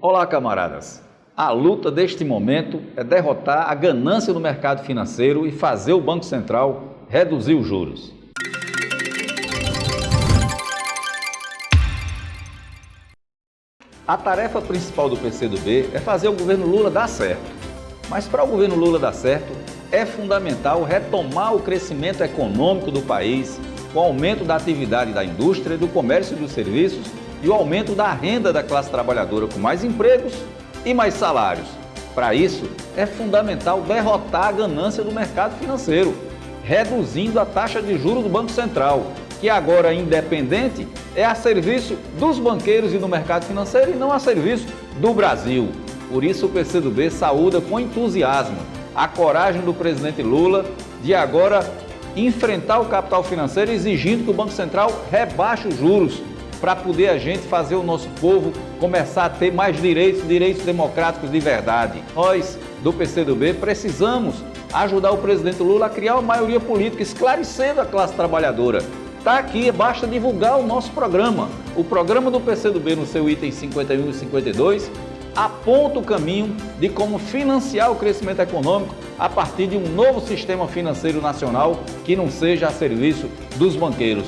Olá, camaradas. A luta deste momento é derrotar a ganância do mercado financeiro e fazer o Banco Central reduzir os juros. A tarefa principal do PCdoB é fazer o governo Lula dar certo. Mas para o governo Lula dar certo, é fundamental retomar o crescimento econômico do país, com o aumento da atividade da indústria, do comércio e dos serviços e o aumento da renda da classe trabalhadora com mais empregos e mais salários. Para isso, é fundamental derrotar a ganância do mercado financeiro, reduzindo a taxa de juros do Banco Central, que agora independente é a serviço dos banqueiros e do mercado financeiro e não a serviço do Brasil. Por isso o PCdoB saúda com entusiasmo a coragem do presidente Lula de agora enfrentar o capital financeiro exigindo que o Banco Central rebaixe os juros para poder a gente fazer o nosso povo começar a ter mais direitos, direitos democráticos de verdade. Nós, do PCdoB, precisamos ajudar o presidente Lula a criar uma maioria política, esclarecendo a classe trabalhadora. Está aqui, basta divulgar o nosso programa. O programa do PCdoB no seu item 51 e 52 aponta o caminho de como financiar o crescimento econômico a partir de um novo sistema financeiro nacional que não seja a serviço dos banqueiros.